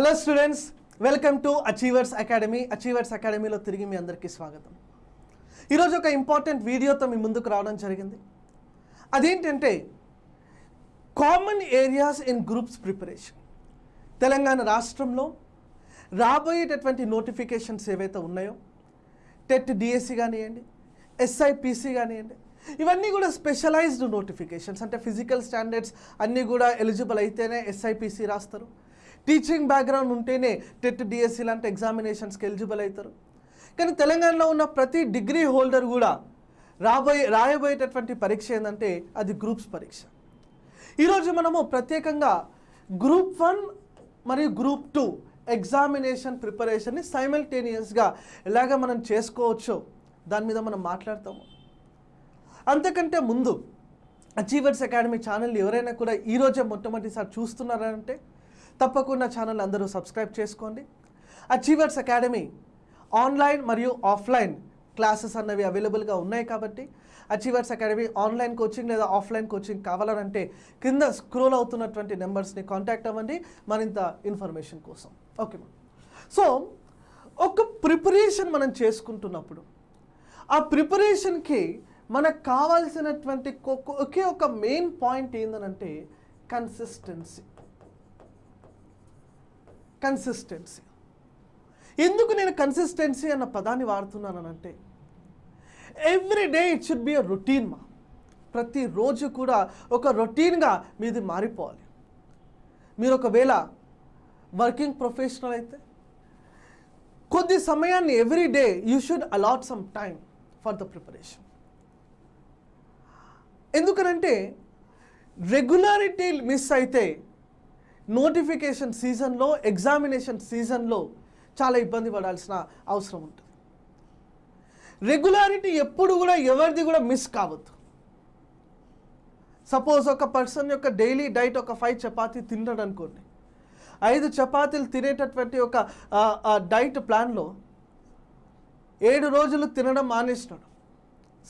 Hello students welcome to achievers academy achievers అకాడమీలో తిరిగి మీ అందరికీ స్వాగతం. ఈరోజు ఒక ఇంపార్టెంట్ వీడియోతో మీ ముందుకు రావడం జరిగింది. అదేంటంటే common areas in groups preparation Telangana రాష్ట్రంలో రాబోయేటటువంటి నోటిఫికేషన్స్ ఏవైతే ఉన్నాయో టెట్ డిఎస్సి కానివ్వండి ఎస్ఐపిసి కానివ్వండి ఇవన్నీ కూడా స్పెషలైజ్డ్ నోటిఫికేషన్స్ అంటే ఫిజికల్ స్టాండర్డ్స్ అన్నీ కూడా ఎలిజిబుల్ అయితేనే ఎస్ఐపిసి రాస్తారు. టీచింగ్ బ్యాక్గ్రౌండ్ ఉంటేనే టెట్ డిఎస్సి లాంటి ఎగ్జామినేషన్స్కి ఎలిజిబుల్ అవుతారు కానీ తెలంగాణలో ఉన్న ప్రతి డిగ్రీ హోల్డర్ కూడా రాబోయే రాయబోయేటటువంటి పరీక్ష ఏంటంటే అది గ్రూప్స్ పరీక్ష. ఈరోజు మనము ప్రత్యేకంగా గ్రూప్ వన్ మరియు గ్రూప్ టూ ఎగ్జామినేషన్ ప్రిపరేషన్ని సైమల్టేనియస్గా ఎలాగ మనం చేసుకోవచ్చో దాని మీద మనం మాట్లాడతాము. అంతకంటే ముందు అచీవర్స్ అకాడమీ ఛానల్ ఎవరైనా కూడా ఈరోజే మొట్టమొదటిసారి చూస్తున్నారంటే తప్పకుండా ఛానల్ అందరూ సబ్స్క్రైబ్ చేసుకోండి. అచీవర్స్ అకాడమీ ఆన్లైన్ మరియు ఆఫ్లైన్ క్లాసెస్ అన్నవి అవైలబుల్గా ఉన్నాయి కాబట్టి అచీవర్స్ అకాడమీ ఆన్లైన్ కోచింగ్ లేదా ఆఫ్లైన్ కోచింగ్ కావాలనంటే కింద స్క్రోల్ అవుతున్నటువంటి నెంబర్స్ని కాంటాక్ట్ అవ్వండి. మరింత ఇన్ఫర్మేషన్ కోసం. ఓకే సో ఒక ప్రిపరేషన్ మనం చేసుకుంటున్నప్పుడు ఆ ప్రిపరేషన్కి మనకు కావాల్సినటువంటి ఒకే ఒక మెయిన్ పాయింట్ ఏంటనంటే కన్సిస్టెన్సీ కన్సిస్టెన్సీ ఎందుకు నేను కన్సిస్టెన్సీ అన్న పదాన్ని వాడుతున్నానంటే every day it should be a routine మా. ప్రతిరోజు కూడా ఒక రొటీన్గా మీది మారిపోవాలి. మీరు ఒకవేళ వర్కింగ్ ప్రొఫెషనల్ అయితే కొద్ది సమయాన్ని every day you should allot some time for the preparation ఎందుకనంటే రెగ్యులారిటీ మిస్ అయితే నోటిఫికేషన్ సీజన్లో ఎగ్జామినేషన్ సీజన్లో చాలా ఇబ్బంది పడాల్సిన అవసరం ఉంటుంది. రెగ్యులారిటీ ఎప్పుడు కూడా ఎవరిది కూడా మిస్ కావద్దు. సపోజ్ ఒక పర్సన్ యొక్క డైలీ డైట్ ఒక ఫైవ్ చపాతీ తిన్నాడు అనుకోండి. ఐదు చపాతీలు తినేటటువంటి ఒక డైట్ ప్లాన్లో ఏడు రోజులు తినడం మానేసినాడు.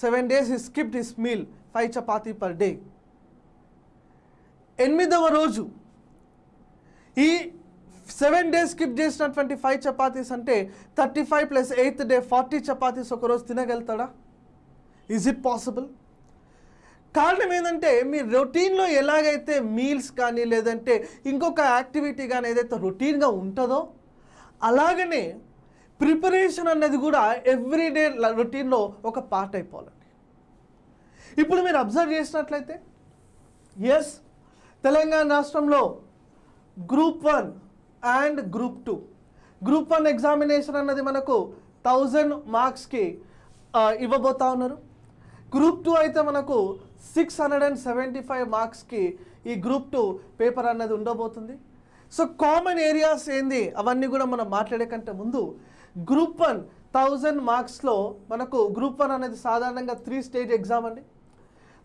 Seven days he skipped his meal. Five chapati per day ఎనిమిదవ రోజు ఈ సెవెన్ డేస్ స్కిప్ చేసినటువంటి ఫైవ్ చపాతీస్ అంటే thirty five plus eighth day forty chapatis ఒకరోజు తినగలుగుతాడా? ఈజ్ ఇట్ పాసిబుల్ కారణం ఏంటంటే మీ రొటీన్లో ఎలాగైతే మీల్స్ కానీ లేదంటే ఇంకొక యాక్టివిటీ కానీ ఏదైతే రొటీన్గా ఉంటుందో అలాగనే ప్రిపరేషన్ అనేది కూడా ఎవ్రీడే రొటీన్లో ఒక పార్ట్ అయిపోవాలి. ఇప్పుడు మీరు అబ్జర్వ్ చేసినట్లయితే ఎస్ తెలంగాణ రాష్ట్రంలో group one and group two group one examination అన్నది మనకు థౌజండ్ మార్క్స్కి ఇవ్వబోతా ఉన్నారు. గ్రూప్ టూ అయితే మనకు six hundred and seventy five మార్క్స్కి ఈ గ్రూప్ టూ పేపర్ అన్నది ఉండబోతుంది. సో కామన్ ఏరియాస్ ఏంది? అవన్నీ కూడా మనం మాట్లాడే కంటే ముందు గ్రూప్ వన్ థౌజండ్ మార్క్స్లో మనకు గ్రూప్ వన్ అనేది సాధారణంగా త్రీ స్టేజ్ ఎగ్జామ్ అండి.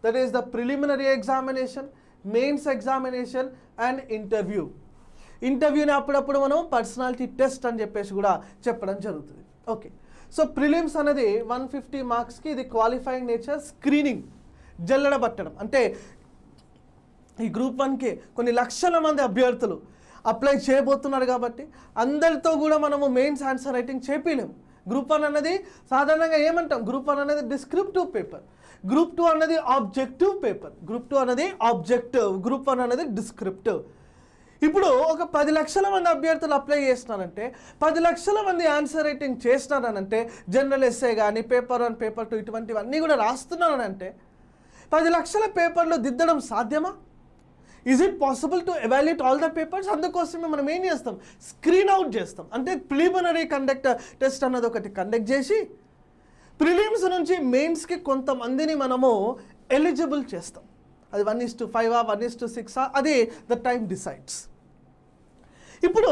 That is the preliminary examination mains examination and interview ఇంటర్వ్యూని అప్పుడప్పుడు మనం పర్సనాలిటీ టెస్ట్ అని చెప్పేసి కూడా చెప్పడం జరుగుతుంది. ఓకే సో ప్రిలిమ్స్ అనేది వన్ ఫిఫ్టీ మార్క్స్కి ఇది క్వాలిఫైయింగ్ నేచర్ స్క్రీనింగ్ జల్లడబట్టడం అంటే ఈ గ్రూప్ వన్కి కొన్ని లక్షల మంది అభ్యర్థులు అప్లై చేయబోతున్నారు కాబట్టి అందరితో కూడా మనము మెయిన్స్ ఆన్సర్ రైటింగ్ చేపించలేము గ్రూప్ వన్ అన్నది సాధారణంగా ఏమంటాం? గ్రూప్ వన్ అనేది డిస్క్రిప్టివ్ పేపర్ గ్రూప్ టూ అన్నది ఆబ్జెక్టివ్ పేపర్ గ్రూప్ టూ అనేది ఆబ్జెక్టివ్ గ్రూప్ వన్ అనేది డిస్క్రిప్టివ్ ఇప్పుడు ఒక పది లక్షల మంది అభ్యర్థులు అప్లై చేస్తున్నానంటే పది లక్షల మంది ఆన్సర్ రైటింగ్ చేస్తున్నారనంటే జనరల్ ఎస్ఏ కానీ పేపర్ వన్ పేపర్ టూ ఇటువంటివన్నీ కూడా రాస్తున్నానంటే పది లక్షల పేపర్లు దిద్దడం సాధ్యమా? Is it possible to evaluate all the papers అందుకోసమే మనం ఏం చేస్తాం? స్క్రీన్ అవుట్ చేస్తాం. అంటే ప్రిలిమినరీ కండక్ట్ టెస్ట్ అన్నది ఒకటి కండక్ట్ చేసి ప్రిలిమ్స్ నుంచి మెయిన్స్కి కొంతమందిని మనము ఎలిజిబుల్ చేస్తాం. అది one is to five one is to six అది ద టైం డిసైడ్స్ ఇప్పుడు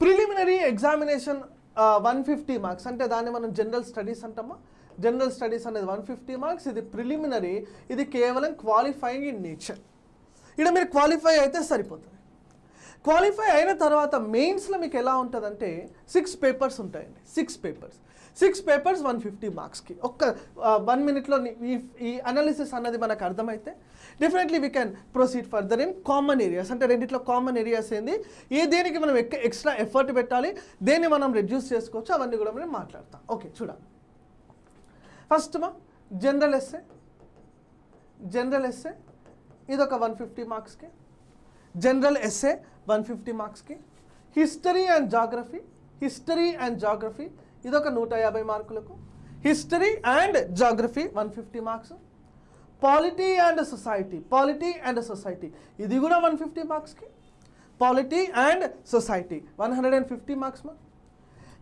preliminary examination one fifty marks అంటే దాన్ని మనం జనరల్ స్టడీస్ అంటామా? జనరల్ స్టడీస్ అనేది వన్ ఫిఫ్టీ మార్క్స్ ఇది ప్రిలిమినరీ ఇది కేవలం క్వాలిఫైయింగ్ ఇన్ నేచర్ ఇక్కడ మీరు క్వాలిఫై అయితే సరిపోతుంది. క్వాలిఫై అయిన తర్వాత మెయిన్స్లో మీకు ఎలా ఉంటుందంటే సిక్స్ పేపర్స్ ఉంటాయండి. Six papers six papers one fifty మార్క్స్కి ఒక్క వన్ మినిట్లో ఈ ఈ అనాలిసిస్ అన్నది మనకు అర్థమైతే definitely we can proceed further in common areas అంటే రెండిట్లో కామన్ ఏరియాస్ ఏంది? ఏ దేనికి మనం ఎక్క ఎక్స్ట్రా ఎఫర్ట్ పెట్టాలి? దేన్ని మనం రెడ్యూస్ చేసుకోవచ్చు? అవన్నీ కూడా మనం మాట్లాడతాం. ఓకే చూడాలి ఫస్ట్ మా జనరల్ ఎస్సే జనరల్ ఎస్సే ఇదొక వన్ ఫిఫ్టీ మార్క్స్కి. జనరల్ ఎస్ఏ వన్ ఫిఫ్టీ మార్క్స్కి. History and geography history and geography ఇదొక నూట యాభై మార్కులకు. History and geography one fifty marks. Polity and society polity and society ఇది కూడా వన్ ఫిఫ్టీ మార్క్స్కి. Polity and society one hundred and fifty marks మా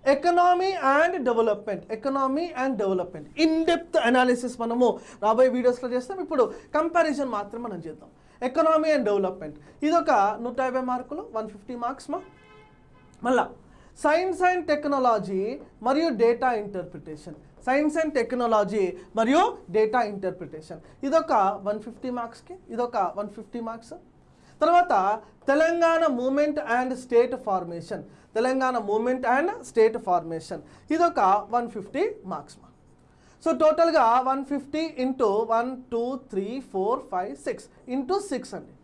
economy and development economy and development in depth analysis మనము రాబోయే వీడియోస్లో చేస్తాం. ఇప్పుడు comparison మాత్రం మనం చేద్దాం. ఎకనామీ అండ్ డెవలప్మెంట్ ఇదొక నూట యాభై మార్కులు వన్ ఫిఫ్టీ మార్క్స్ మా. మళ్ళా సైన్స్ అండ్ టెక్నాలజీ మరియు data interpretation science and technology మరియు డేటా ఇంటర్ప్రిటేషన్ ఇదొక వన్ ఫిఫ్టీ మార్క్స్కి ఇదొక వన్ ఫిఫ్టీ మార్క్స్ తర్వాత Telangana movement and state formation Telangana movement and state formation. ఇదొక వన్ ఫిఫ్టీ మార్క్స్ మా. సో టోటల్గా one fifty into one two three four five six. Into six అండి.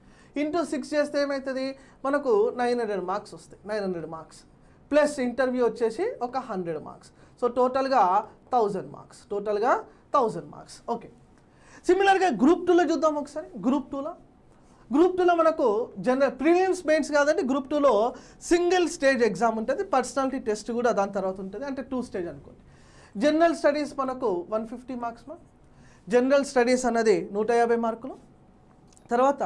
Into six చేస్తే ఏమవుతుంది మనకు నైన్ హండ్రెడ్ మార్క్స్ వస్తాయి. Nine hundred marks. Plus interview వచ్చేసి ఒక హండ్రెడ్ మార్క్స్. సో టోటల్గా థౌజండ్ మార్క్స్. టోటల్గా థౌజండ్ మార్క్స్. ఓకే. సిమిలర్గా గ్రూప్ టూలో చూద్దాం ఒకసారి. గ్రూప్ టూలో గ్రూప్ టూలో మనకు జనరల్ ప్రీమియమ్స్ మెయిన్స్ కాదండి గ్రూప్ టూలో సింగిల్ స్టేజ్ ఎగ్జామ్ ఉంటుంది పర్సనాలిటీ టెస్ట్ కూడా దాని తర్వాత ఉంటుంది అంటే టూ స్టేజ్ అనుకోండి. జనరల్ స్టడీస్ మనకు వన్ ఫిఫ్టీ మార్క్స్ మా. జనరల్ స్టడీస్ అన్నది నూట యాభై మార్కులు. తర్వాత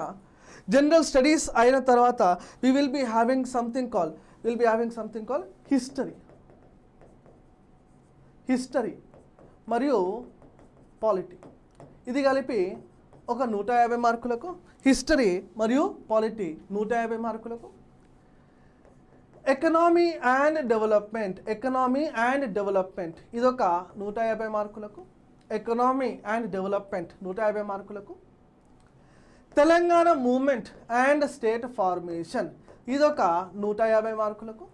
జనరల్ స్టడీస్ అయిన తర్వాత we will be having something call will be having something call history history మరియు పాలిటీ ఇది కలిపి ఒక నూట యాభై మార్కులకు హిస్టరీ మరియు పాలిటీ నూట యాభై మార్కులకు. Economy and development economy and development ఇదొక నూట యాభై మార్కులకు. ఎకనామీ అండ్ డెవలప్మెంట్ నూట యాభై మార్కులకు. Telangana movement and state formation ఇదొక నూట యాభై మార్కులకు.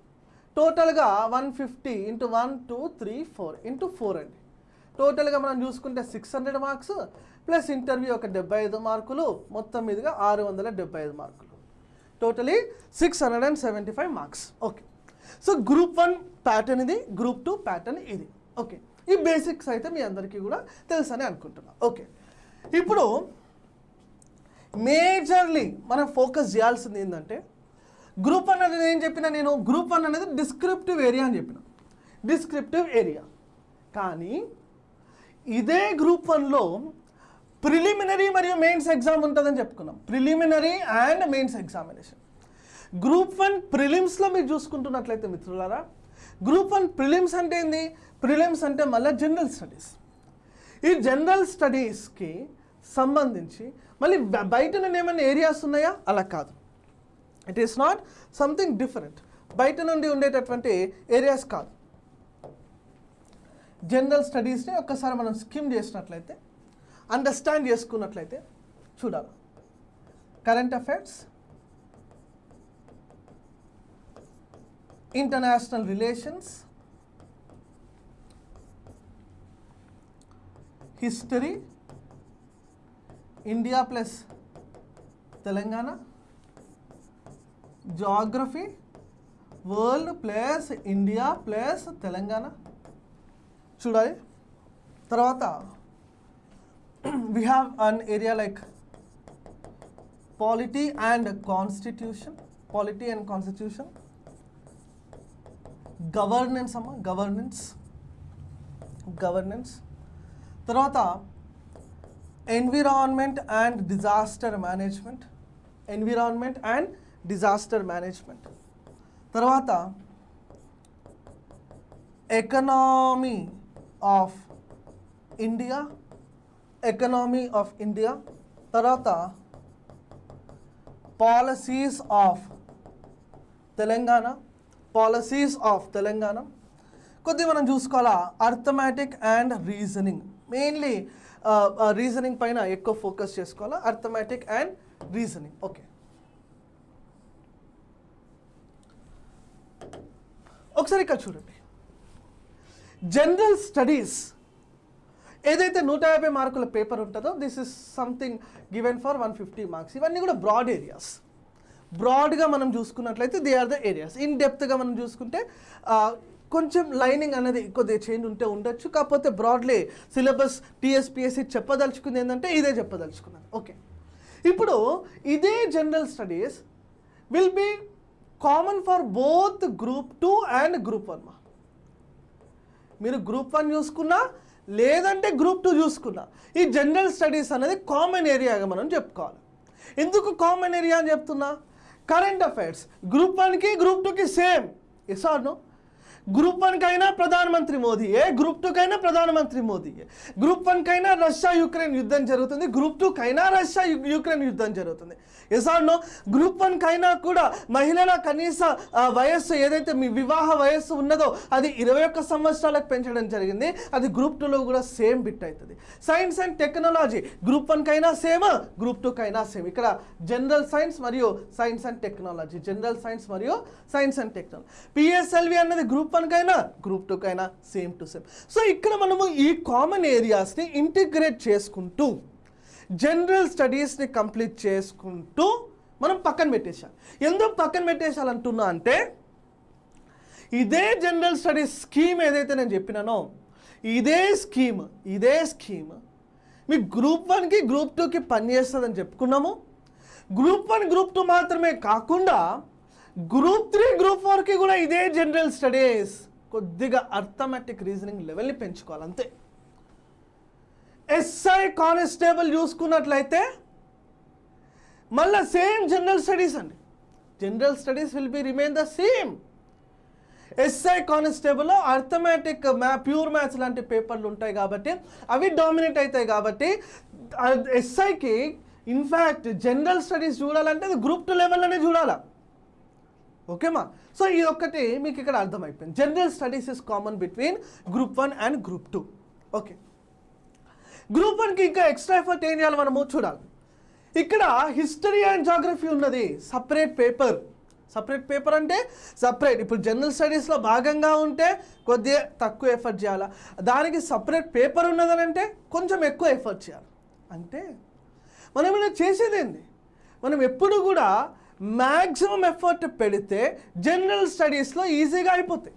టోటల్గా one fifty into one two three four into four అండి. టోటల్గా మనం చూసుకుంటే six hundred marks plus interview ఒక డెబ్బై ఐదు మార్కులు మొత్తం మీదుగా ఆరు వందల డెబ్బై ఐదు మార్కులు. Totally six hundred and seventy five marks okay so group one pattern ఇది గ్రూప్ టూ ప్యాటర్న్ ఇది. ఓకే ఈ బేసిక్స్ అయితే మీ అందరికీ కూడా తెలుసని అనుకుంటున్నా. ఓకే ఇప్పుడు మేజర్లీ మనం ఫోకస్ చేయాల్సింది ఏంటంటే గ్రూప్ వన్ అనేది ఏం చెప్పిన నేను గ్రూప్ వన్ అనేది డిస్క్రిప్టివ్ ఏరియా అని చెప్పిన. డిస్క్రిప్టివ్ ఏరియా కానీ ఇదే గ్రూప్ వన్లో ప్రిలిమినరీ మరియు మెయిన్స్ ఎగ్జామ్ ఉంటుందని చెప్పుకున్నాం. Preliminary and mains examination. Group one ప్రిలిమ్స్లో మీరు చూసుకుంటున్నట్లయితే మిత్రులారా గ్రూప్ వన్ ప్రిలిమ్స్ అంటే ఏంది? ప్రిలిమ్స్ అంటే మళ్ళీ జనరల్ స్టడీస్. ఈ జనరల్ స్టడీస్కి సంబంధించి మళ్ళీ బయట నుండి ఏమైనా ఏరియాస్ ఉన్నాయా? అలా కాదు. It is not something different బయట నుండి ఉండేటటువంటి ఏరియాస్ కాదు. జనరల్ స్టడీస్ని ఒక్కసారి మనం స్కిమ్ చేసినట్లయితే అండర్స్టాండ్ చేసుకున్నట్లయితే చూడాలి. Current affairs international relations history India plus Telangana geography world plus India plus Telangana చూడాలి తర్వాత we have an area like polity and constitution polity and constitution governance అమ్మ governance governance తర్వాత environment and disaster management environment and disaster management తర్వాత economy of India economy of India తర్వాత policies of Telangana policies of Telangana. కొద్దిగా మనం చూసుకోవాలా? Arithmetic and reasoning mainly reasoning పైన ఎక్కువ focus చేసుకోవాలా? అర్థమెటిక్ అండ్ రీజనింగ్ ఓకే ఒకసారి ఇక్కడ చూడండి. జనరల్ స్టడీస్ ఏదైతే నూట యాభై మార్కుల పేపర్ ఉంటుందో this is something given for one fifty marks ఇవన్నీ కూడా బ్రాడ్ ఏరియాస్ బ్రాడ్గా మనం చూసుకున్నట్లయితే they are the areas in డెప్త్గా మనం చూసుకుంటే కొంచెం లైనింగ్ అనేది కొద్దిగా చేంజ్ ఉంటే ఉండొచ్చు. కాకపోతే బ్రాడ్లీ సిలబస్ టీఎస్పిఎస్సి చెప్పదలుచుకుంది ఏంటంటే ఇదే చెప్పదలుచుకున్నాను ఓకే ఇప్పుడు ఇదే general studies will be common for both group two and group one మా మీరు గ్రూప్ వన్ చూసుకున్నా లేదంటే గ్రూప్ టూ చూసుకున్నా ఈ జనరల్ స్టడీస్ అనేది కామన్ ఏరియాగా మనం చెప్పుకోవాలి. ఎందుకు కామన్ ఏరియా అని చెప్తున్నా? Current affairs. గ్రూప్ వన్కి గ్రూప్ టూకి same. Yes or no group వన్కైనా ప్రధానమంత్రి మోదీయే గ్రూప్ టూకైనా ప్రధానమంత్రి మోదీయే గ్రూప్ వన్కైనా రష్యా యుక్రెయిన్ యుద్ధం జరుగుతుంది. గ్రూప్ టూకైనా రష్యా యుక్రెయిన్ యుద్ధం జరుగుతుంది. ఎస్ గ్రూప్ వన్కైనా కూడా మహిళల కనీస వయస్సు ఏదైతే మీ వివాహ వయస్సు ఉన్నదో అది ఇరవై ఒక్క సంవత్సరాలకు పెంచడం జరిగింది. అది గ్రూప్ టూలో కూడా సేమ్ బిట్ అవుతుంది సైన్స్ అండ్ టెక్నాలజీ గ్రూప్ వన్కైనా సేమ్ గ్రూప్ టూకైనా సేమ్ ఇక్కడ జనరల్ సైన్స్ మరియు science and technology general science మరియు సైన్స్ అండ్ టెక్నాలజీ పిఎస్ఎల్వి అన్నది గ్రూప్ వన్కైనా గ్రూప్ టూకైనా సేమ్ టు సేమ్ సో ఇక్కడ మనము ఈ కామన్ ఏరియాస్ని ఇంటిగ్రేట్ చేసుకుంటూ జనరల్ స్టడీస్ని కంప్లీట్ చేసుకుంటూ మనం పక్కన పెట్టేశాం. ఎందుకు పక్కన పెట్టేశాలంటున్నా అంటే ఇదే జనరల్ స్టడీస్ స్కీమ్ ఏదైతే నేను చెప్పినానో ఇదే స్కీమ్ ఇదే స్కీమ్ మీ గ్రూప్ వన్కి గ్రూప్ టూకి పనిచేస్తుందని చెప్పుకున్నాము. గ్రూప్ వన్ గ్రూప్ టూ మాత్రమే కాకుండా గ్రూప్ త్రీ గ్రూప్ ఫోర్కి కూడా ఇదే జనరల్ స్టడీస్ కొద్దిగా అర్థమెటిక్ రీజనింగ్ లెవెల్ని పెంచుకోవాలి అంతే ఎస్ఐ కానిస్టేబుల్ చూసుకున్నట్లయితే మళ్ళీ సేమ్ జనరల్ స్టడీస్ అండి. General studies will be remain the same SI కానిస్టేబుల్లో arithmetic మ్యా ప్యూర్ మ్యాథ్స్ లాంటి పేపర్లు ఉంటాయి కాబట్టి అవి డామినేట్ అవుతాయి కాబట్టి ఎస్ఐకి ఇన్ఫ్యాక్ట్ జనరల్ స్టడీస్ చూడాలంటే అది గ్రూప్ టూ లెవెల్లోనే చూడాలా? ఓకేమా సో ఇది ఒక్కటి మీకు ఇక్కడ అర్థమైపోయింది. General studies is common between group one and group two okay group వన్కి ఇంకా ఎక్స్ట్రా ఎఫర్ట్ ఏం చేయాలి మనము? చూడాలి. ఇక్కడ హిస్టరీ అండ్ జాగ్రఫీ ఉన్నది. సపరేట్ పేపర్ సపరేట్ పేపర్ అంటే సపరేట్ ఇప్పుడు జనరల్ స్టడీస్లో భాగంగా ఉంటే కొద్దిగా తక్కువ ఎఫర్ట్ చేయాలా? దానికి సపరేట్ పేపర్ ఉన్నదని అంటే కొంచెం ఎక్కువ ఎఫర్ట్ చేయాలి. అంటే మనం ఇలా చేసేది మనం ఎప్పుడు కూడా మ్యాక్సిమం ఎఫర్ట్ పెడితే జనరల్ స్టడీస్లో ఈజీగా అయిపోతాయి.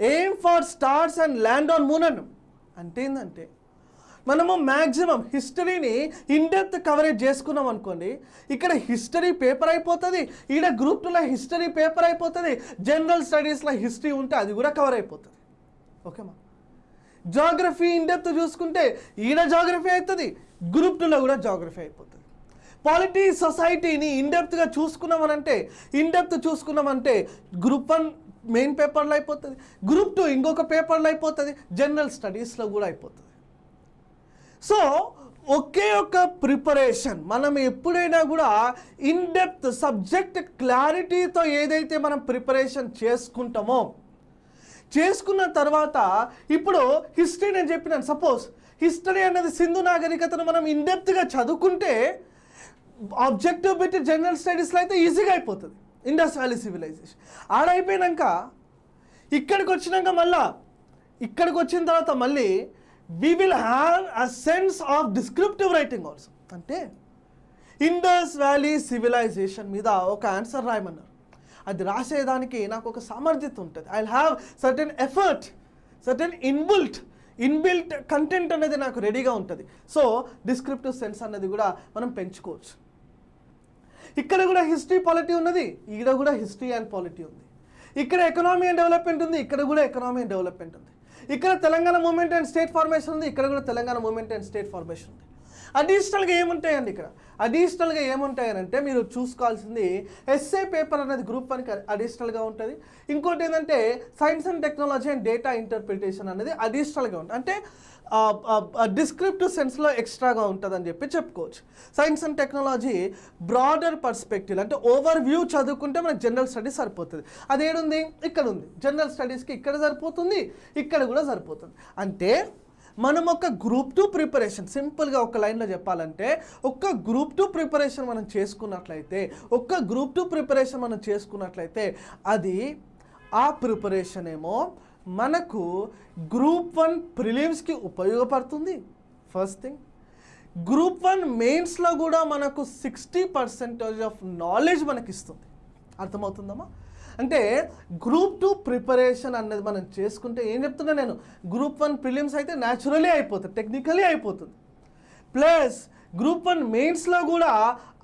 Aim for stars and land on moon అన్నాం. అంటే ఏంటంటే మనము మ్యాక్సిమం హిస్టరీని ఇన్డెప్త్ కవరేజ్ చేసుకున్నాం అనుకోండి ఇక్కడ హిస్టరీ పేపర్ అయిపోతుంది ఈడ గ్రూప్ టూలో హిస్టరీ పేపర్ అయిపోతుంది జనరల్ స్టడీస్లో హిస్టరీ ఉంటే అది కూడా కవర్ అయిపోతుంది. ఓకేమా జాగ్రఫీ ఇన్డెప్త్ చూసుకుంటే ఈడ జాగ్రఫీ అవుతుంది గ్రూప్ టూలో కూడా జాగ్రఫీ అయిపోతుంది. పాలిటీ సొసైటీని ఇన్డెప్త్గా చూసుకున్నామనంటే ఇన్డెప్త్ చూసుకున్నామంటే గ్రూప్ వన్ మెయిన్ పేపర్లో అయిపోతుంది. గ్రూప్ టూ ఇంకొక పేపర్లో అయిపోతుంది. జనరల్ స్టడీస్లో కూడా అయిపోతుంది. సో ఒకే ఒక ప్రిపరేషన్ మనం ఎప్పుడైనా కూడా ఇన్ డెప్త్ సబ్జెక్ట్ క్లారిటీతో ఏదైతే మనం ప్రిపరేషన్ చేసుకుంటామో చేసుకున్న తర్వాత ఇప్పుడు హిస్టరీ నేను చెప్పినాను. సపోజ్ హిస్టరీ అనేది సింధు నాగరికతను మనం ఇన్డెప్త్గా చదువుకుంటే ఆబ్జెక్టివ్ పెట్టి జనరల్ స్టడీస్లో అయితే ఈజీగా అయిపోతుంది. ఇండస్ వ్యాలీ సివిలైజేషన్ ఆడైపోయినాక ఇక్కడికి వచ్చినాక మళ్ళా ఇక్కడికి వచ్చిన తర్వాత మళ్ళీ we will have a sense of descriptive writing also అంటే ఇండస్ వ్యాలీ సివిలైజేషన్ మీద ఒక ఆన్సర్ రాయమన్నారు. అది రాసేదానికి నాకు ఒక సామర్థ్యత ఉంటుంది. I have certain effort certain inbuilt inbuilt content అనేది నాకు రెడీగా ఉంటుంది. సో డిస్క్రిప్టివ్ సెన్స్ అనేది కూడా మనం పెంచుకోవచ్చు. ఇక్కడ కూడా హిస్టరీ పాలిటీ ఉన్నది ఈడ కూడా హిస్టరీ అండ్ పాలిటీ ఉంది. ఇక్కడ ఎకనామీ అండ్ డెవలప్మెంట్ ఉంది ఇక్కడ కూడా ఎకనామీ అండ్ డెవలప్మెంట్ ఉంది. ఇక్కడ Telangana movement and state formation ఉంది ఇక్కడ కూడా Telangana movement and state formation ఉంది. అడిషనల్గా ఏముంటాయండి ఇక్కడ? అడిషనల్గా ఏముంటాయనంటే మీరు చూసుకోవాల్సింది ఎస్ఏ పేపర్ అనేది గ్రూప్ వన్కి అడిషనల్గా ఉంటుంది. ఇంకోటి ఏంటంటే science and technology and data interpretation అనేది అడిషనల్గా ఉంటుంది. అంటే డిస్క్రిప్టివ్ సెన్స్లో ఎక్స్ట్రాగా ఉంటుందని చెప్పి చెప్పుకోవచ్చు. Science and technology broader perspective అంటే ఓవర్ వ్యూ చదువుకుంటే మనకు జనరల్ స్టడీస్ సరిపోతుంది. అదేడుంది? ఇక్కడ ఉంది జనరల్ స్టడీస్కి ఇక్కడ సరిపోతుంది ఇక్కడ కూడా సరిపోతుంది. అంటే మనం ఒక గ్రూప్ టూ ప్రిపరేషన్ సింపుల్గా ఒక లైన్లో చెప్పాలంటే ఒక్క గ్రూప్ టూ ప్రిపరేషన్ మనం చేసుకున్నట్లయితే ఒక్క గ్రూప్ టూ ప్రిపరేషన్ మనం చేసుకున్నట్లయితే అది ఆ ప్రిపరేషన్ ఏమో మనకు గ్రూప్ వన్ ప్రిలిమ్స్కి ఉపయోగపడుతుంది. First thing. గ్రూప్ వన్ మెయిన్స్లో కూడా మనకు సిక్స్టీ పర్సెంటేజ్ ఆఫ్ నాలెడ్జ్ మనకి ఇస్తుంది అర్థమవుతుందమ్మా? అంటే గ్రూప్ టూ ప్రిపరేషన్ అనేది మనం చేసుకుంటే ఏం చెప్తున్నా నేను? గ్రూప్ వన్ ప్రిలిమ్స్ అయితే న్యాచురలీ అయిపోతుంది టెక్నికలీ అయిపోతుంది. ప్లస్ గ్రూప్ వన్ మెయిన్స్లో కూడా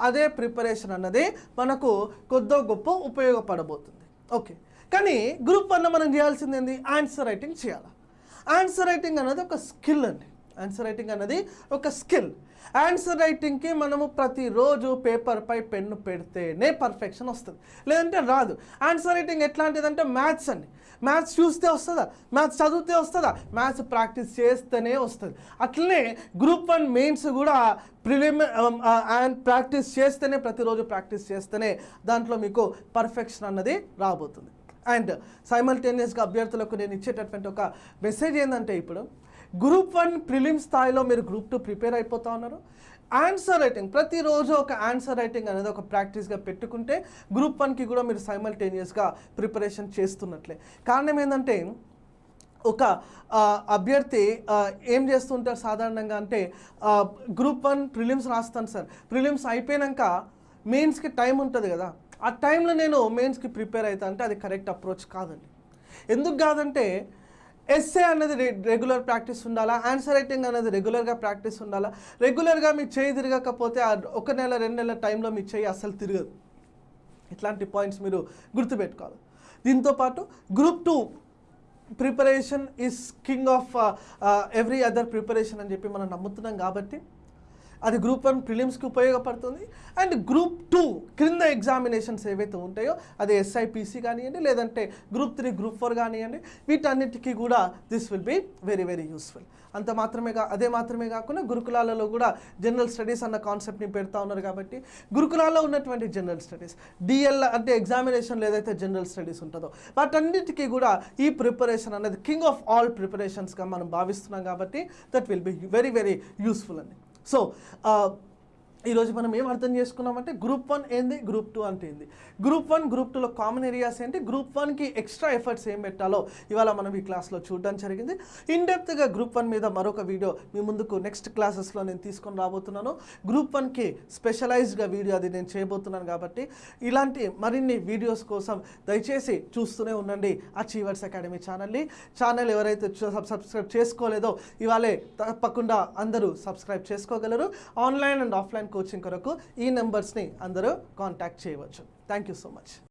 అదే ప్రిపరేషన్ అన్నది మనకు కొద్దో గొప్ప ఉపయోగపడబోతుంది. ఓకే. కానీ గ్రూప్ వన్ మనం చేయాల్సింది ఏంది? ఆన్సర్ రైటింగ్ చేయాలి? ఆన్సర్ రైటింగ్ అనేది ఒక స్కిల్ అండి. ఆన్సర్ రైటింగ్ అనేది ఒక స్కిల్. ఆన్సర్ రైటింగ్కి మనము ప్రతిరోజు పేపర్పై పెన్ను పెడితేనే పర్ఫెక్షన్ వస్తుంది. లేదంటే రాదు. ఆన్సర్ రైటింగ్ ఎట్లాంటిదంటే మ్యాథ్స్ అండి. మ్యాథ్స్ చూస్తే వస్తుందా? మ్యాథ్స్ చదివితే వస్తుందా? మ్యాథ్స్ ప్రాక్టీస్ చేస్తేనే వస్తుంది. అట్లనే గ్రూప్ వన్ మెయిన్స్ కూడా ప్రిలిమ్ అండ్ ప్రాక్టీస్ చేస్తేనే ప్రతిరోజు ప్రాక్టీస్ చేస్తేనే దాంట్లో మీకు పర్ఫెక్షన్ అన్నది రాబోతుంది. అండ్ సైమల్టేనియస్గా అభ్యర్థులకు నేను ఇచ్చేటటువంటి ఒక మెసేజ్ ఏంటంటే ఇప్పుడు గ్రూప్ వన్ ప్రిలిమ్ స్థాయిలో మీరు గ్రూప్ టూ ప్రిపేర్ అయిపోతా ఉన్నారు. ఆన్సర్ రైటింగ్ ప్రతిరోజు ఒక ఆన్సర్ రైటింగ్ అనేది ఒక ప్రాక్టీస్గా పెట్టుకుంటే గ్రూప్ వన్కి కూడా మీరు సైమల్టేనియస్గా ప్రిపరేషన్ చేస్తున్నట్లే. కారణం ఏంటంటే ఒక అభ్యర్థి ఏం చేస్తుంటారు సాధారణంగా అంటే గ్రూప్ వన్ ప్రిలిమ్స్ రాస్తాను సార్. ప్రిలిమ్స్ అయిపోయాక మెయిన్స్కి టైం ఉంటుంది కదా. ఆ టైంలో నేను మెయిన్స్కి ప్రిపేర్ అవుతా అంటే అది కరెక్ట్ అప్రోచ్ కాదండి. ఎందుకు కాదంటే ఎస్ఏ అనేది రెగ్యులర్ ప్రాక్టీస్ ఉండాలా ఆన్సర్ రైటింగ్ అనేది రెగ్యులర్గా ప్రాక్టీస్ ఉండాలా రెగ్యులర్గా మీ చేయి తిరగకపోతే ఒక నెల రెండు నెలల టైంలో మీ చేయి అస్సలు తిరగదు. ఇట్లాంటి పాయింట్స్ మీరు గుర్తుపెట్టుకోవాలి. దీంతోపాటు group two preparation is king of every other preparation అని చెప్పి మనం నమ్ముతున్నాం కాబట్టి అది గ్రూప్ వన్ ప్రిలిమ్స్కి ఉపయోగపడుతుంది. అండ్ గ్రూప్ టూ క్రింద ఎగ్జామినేషన్స్ ఏవైతే ఉంటాయో అది ఎస్ఐపిసి కానివ్వండి లేదంటే గ్రూప్ త్రీ గ్రూప్ ఫోర్ కానివ్వండి వీటన్నిటికీ కూడా this will be very very useful అంత మాత్రమే కా అదే మాత్రమే కాకుండా గురుకులాలలో కూడా జనరల్ స్టడీస్ అన్న కాన్సెప్ట్ని పెడతా ఉన్నారు కాబట్టి గురుకులాల్లో ఉన్నటువంటి జనరల్ స్టడీస్ డిఎల్ అంటే ఎగ్జామినేషన్లు ఏదైతే జనరల్ స్టడీస్ ఉంటుందో వాటన్నిటికీ కూడా ఈ ప్రిపరేషన్ అనేది కింగ్ ఆఫ్ ఆల్ ప్రిపరేషన్స్గా మనం భావిస్తున్నాం కాబట్టి that will be very very useful అండి సో ఈరోజు మనం ఏం అర్థం చేసుకున్నామంటే గ్రూప్ వన్ ఏంది? గ్రూప్ టూ అంటే ఏంది గ్రూప్ వన్ గ్రూప్ టూలో కామన్ ఏరియాస్ ఏంటి? గ్రూప్ వన్కి ఎక్స్ట్రా ఎఫర్ట్స్ ఏం పెట్టాలో ఇవాళ మనం ఈ క్లాస్లో చూడడం జరిగింది. ఇన్ డెప్త్గా గ్రూప్ వన్ మీద మరొక వీడియో మీ ముందుకు నెక్స్ట్ క్లాసెస్లో నేను తీసుకొని రాబోతున్నాను. గ్రూప్ వన్కి స్పెషలైజ్డ్గా వీడియో అది నేను చేయబోతున్నాను కాబట్టి ఇలాంటి మరిన్ని వీడియోస్ కోసం దయచేసి చూస్తూనే ఉండండి. అచీవర్స్ అకాడమీ ఛానల్ని ఛానల్ ఎవరైతే సబ్- సబ్స్క్రైబ్ చేసుకోలేదో ఇవాళే తప్పకుండా అందరూ సబ్స్క్రైబ్ చేసుకోగలరు. ఆన్లైన్ అండ్ ఆఫ్లైన్ కోచింగ్ కొరకు ఈ నెంబర్స్ని అందరూ కాంటాక్ట్ చేయవచ్చు. Thank you so much